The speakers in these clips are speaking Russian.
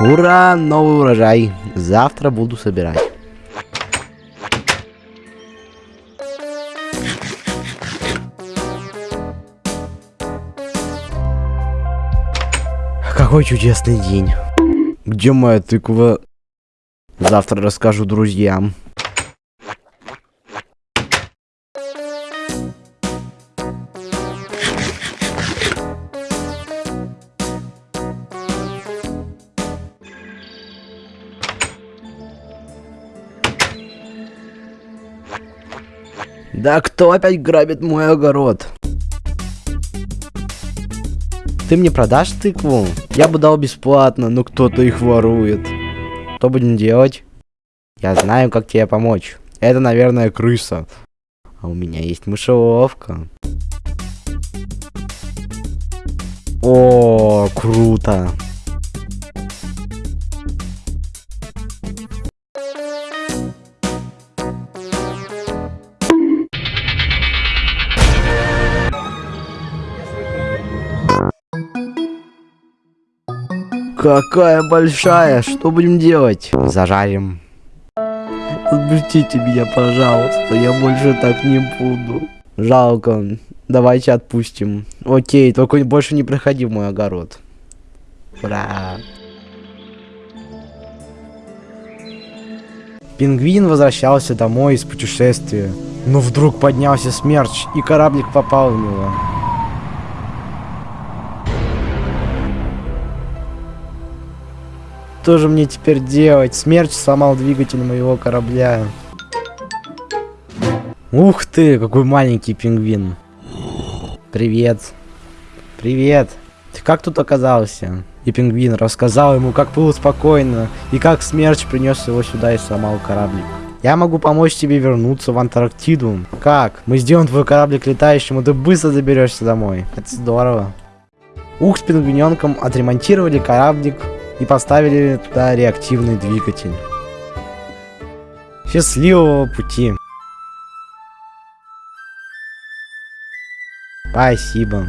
Ура, новый урожай. Завтра буду собирать. Какой чудесный день. Где моя тыква? Завтра расскажу друзьям. Да кто опять грабит мой огород? Ты мне продашь тыкву? Я бы дал бесплатно, но кто-то их ворует. Что будем делать? Я знаю, как тебе помочь. Это, наверное, крыса. А у меня есть мышеловка. О, круто. Какая большая! Что будем делать? Зажарим. Отпустите меня, пожалуйста. Я больше так не буду. Жалко. Давайте отпустим. Окей, только больше не проходи в мой огород. Ура! Пингвин возвращался домой из путешествия. Но вдруг поднялся смерч, и кораблик попал в него. Что же мне теперь делать? Смерч сломал двигатель моего корабля. Ух ты, какой маленький пингвин. Привет. Привет. Ты как тут оказался? И пингвин рассказал ему, как было спокойно, и как смерч принес его сюда и сломал кораблик. Я могу помочь тебе вернуться в Антарктиду. Как? Мы сделаем твой кораблик летающим, и ты быстро доберешься домой. Это здорово. Ух, с пингвиненком отремонтировали кораблик, и поставили туда реактивный двигатель. Счастливого пути! Спасибо.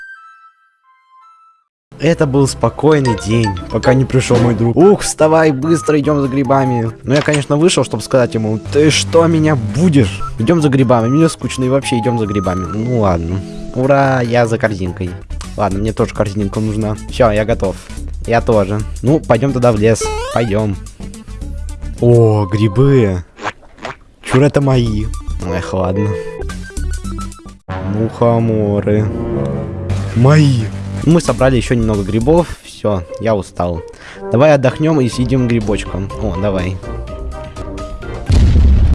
Это был спокойный день, пока не пришел мой друг. Ух, вставай, быстро идем за грибами. Ну я, конечно, вышел, чтобы сказать ему, ты что, меня будешь? Идем за грибами, мне скучно и вообще идем за грибами. Ну ладно. Ура, я за корзинкой. Ладно, мне тоже корзинка нужна. Все, я готов. Я тоже. Ну, пойдем туда в лес. Пойдем. О, грибы. Чур это мои. Эх, ладно. Мухоморы. Мои. Мы собрали еще немного грибов. Все, я устал. Давай отдохнем и съедим грибочком. О, давай.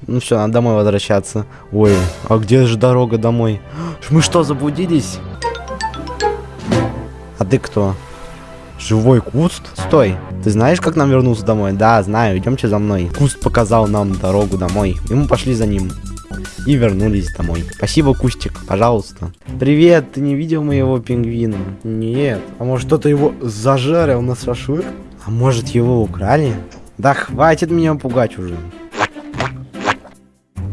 Ну все, надо домой возвращаться. Ой, а где же дорога домой? Мы что, заблудились? А ты кто? Живой куст? Стой. Ты знаешь, как нам вернуться домой? Да, знаю. Идемте за мной. Куст показал нам дорогу домой. И мы пошли за ним. И вернулись домой. Спасибо, Кустик. Пожалуйста. Привет. Ты не видел моего пингвина? Нет. А может кто-то его зажарил на шашлык? А может его украли? Да хватит меня пугать уже.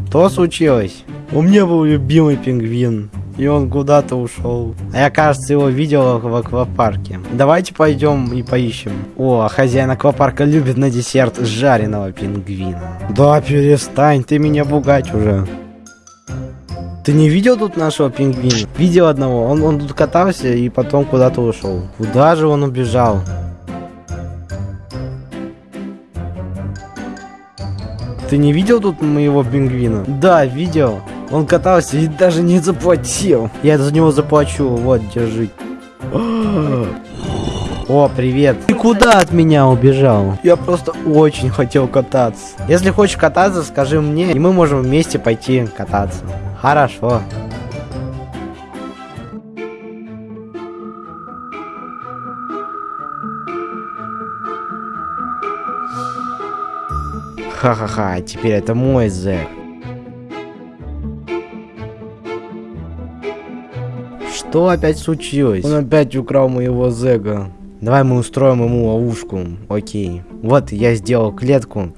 Что случилось? У меня был любимый пингвин. И он куда-то ушел. А я, кажется, его видел в аквапарке. Давайте пойдем и поищем. О, хозяин аквапарка любит на десерт жареного пингвина. Да, перестань, ты меня пугать уже. Ты не видел тут нашего пингвина? Видел одного. Он, он тут катался и потом куда-то ушел. Куда же он убежал? Ты не видел тут моего пингвина? Да, видел. Он катался и даже не заплатил. Я за него заплачу. Вот, держи. О, привет. Ты куда от меня убежал? Я просто очень хотел кататься. Если хочешь кататься, скажи мне, и мы можем вместе пойти кататься. Хорошо. Ха-ха-ха, теперь это мой зэк. Что опять случилось? Он опять украл моего зэга. Давай мы устроим ему ловушку. Окей. Вот, я сделал клетку.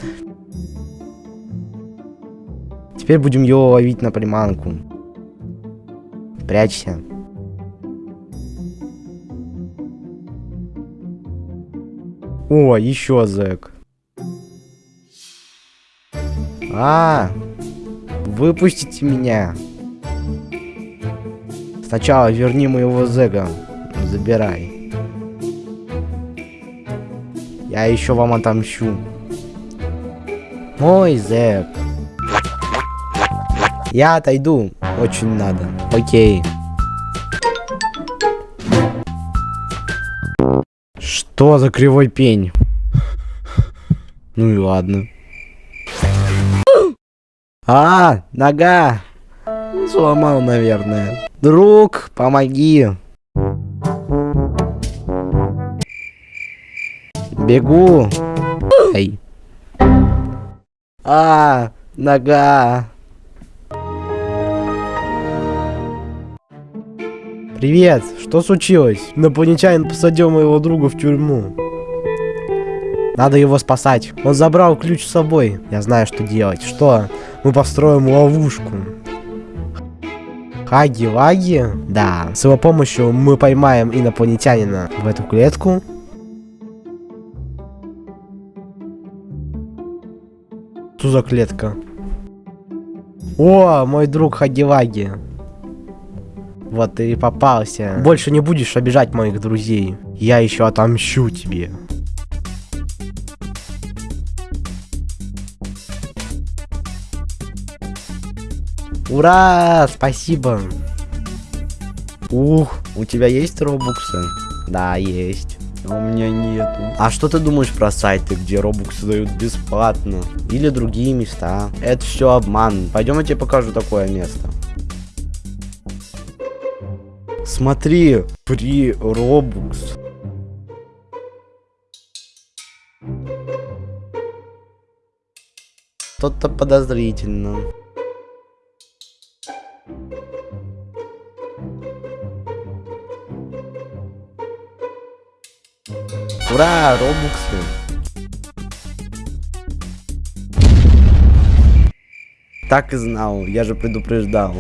Теперь будем его ловить на приманку. Прячься. О, еще зэк. А, выпустите меня. Сначала верни моего зэга. Забирай. Я еще вам отомщу. Мой зэк. Я отойду. Очень надо. Окей. Что за кривой пень? Ну и ладно. А, нога. Сломал, наверное. Друг, помоги. Бегу. Эй. А, нога. Привет, что случилось? Инопланетянин посадил моего друга в тюрьму. Надо его спасать. Он забрал ключ с собой. Я знаю, что делать. Что? Мы построим ловушку. Хаги-лаги? Да. С его помощью мы поймаем инопланетянина в эту клетку. Что за клетка? О, мой друг Хаги-лаги. Вот ты и попался. Больше не будешь обижать моих друзей. Я еще отомщу тебе. Ура! Спасибо. Ух, у тебя есть робуксы? Да, есть. А у меня нету. А что ты думаешь про сайты, где робуксы дают бесплатно? Или другие места? Это все обман. Пойдем я тебе покажу такое место. Смотри, при робукс. Что-то подозрительно. Ура, робуксы. Так и знал, я же предупреждал.